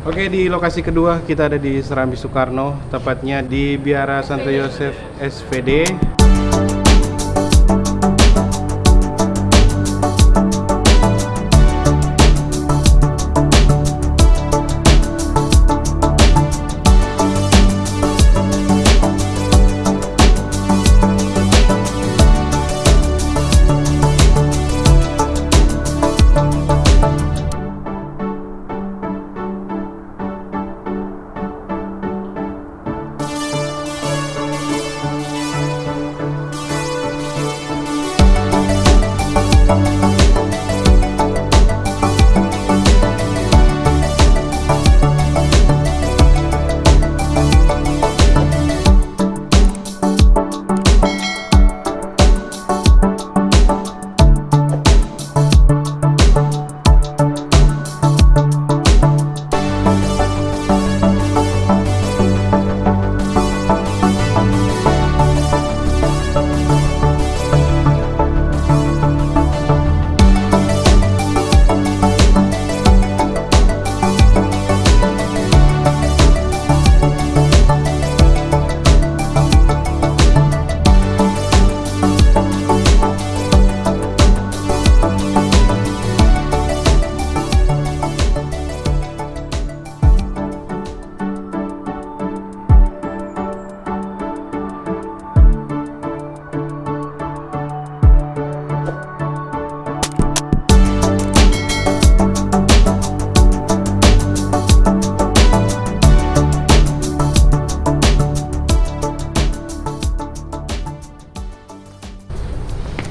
Oke, di lokasi kedua kita ada di Serambi Soekarno, tepatnya di Biara Santo Yosef SVD.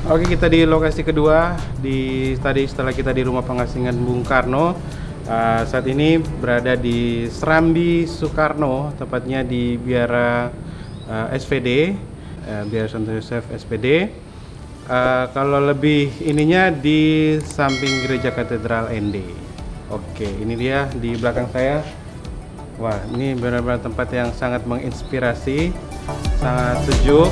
Oke, kita di lokasi kedua di tadi setelah kita di rumah pengasingan Bung Karno. Uh, saat ini berada di Serambi Soekarno, tepatnya di Biara uh, SVD, uh, Biara Santo Yosef SPD. Uh, kalau lebih ininya di samping Gereja Katedral ND. Oke, ini dia di belakang saya. Wah, ini benar-benar tempat yang sangat menginspirasi, sangat sejuk.